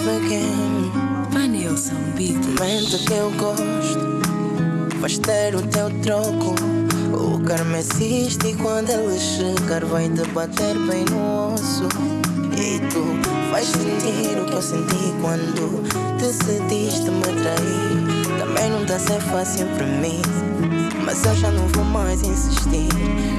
love again. Vanilson Beats. Que eu gosto, vais ter o teu troco. O karma existe e quando ele chegar, vai te bater bem no osso. E tu vais sentir o que eu senti quando decidiste me trair. Também não dá ser fácil pra mim. Mas eu já não vou mais insistir.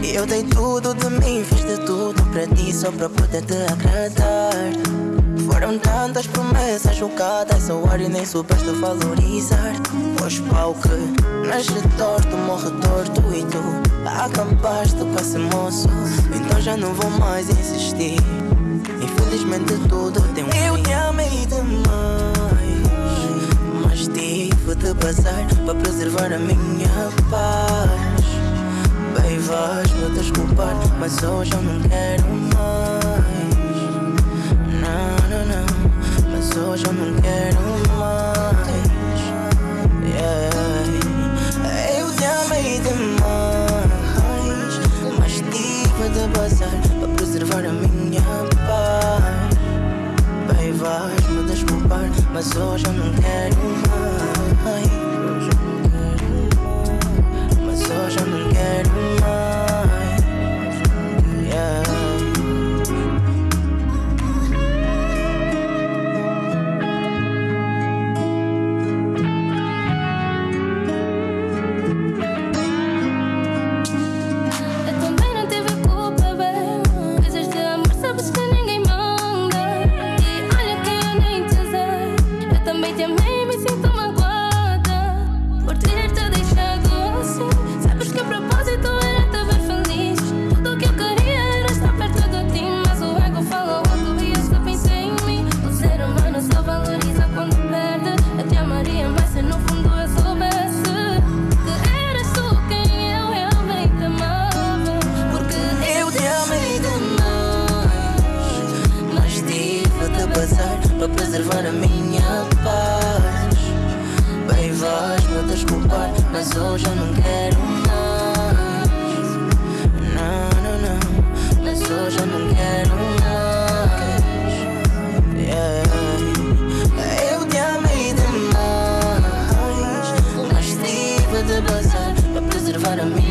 Eu dei tudo de mim, fiz de tudo pra ti, só pra poder te agradar. Foram tantas promessas jogadas ao ar e nem soubeste valorizar. Pois pau que nasce torto, morre torto e tu acabaste com esse moço. Então já não vou mais insistir. Infelizmente tudo tem um Eu te amei demais, mas tive de passar para preservar a minha paz. Bem, vais-me desculpar, mas hoje eu não quero mais. Hoje eu não quero mais. Yeah. Eu te amei demais, mas tive de passar para preservar a minha paz. Bem, vais-me desculpar, mas hoje eu não quero te e me sinto magoada por ter te deixado assim. Sabes que o propósito é era te ver feliz. Tudo o que eu queria era estar perto de ti, mas o ego falou alto e eu só pensei em mim. O ser humano só valoriza quando perde. Eu te amaria, mas se no fundo eu soubesse que eras tu quem eu realmente amava. Porque eu te amei demais, mas tive de passar para preservar a minha. mas hoje eu não quero mais. Não, não, não, mas hoje eu não quero mais. Yeah. Eu te amei demais, mas tive de bazar pra preservar a minha.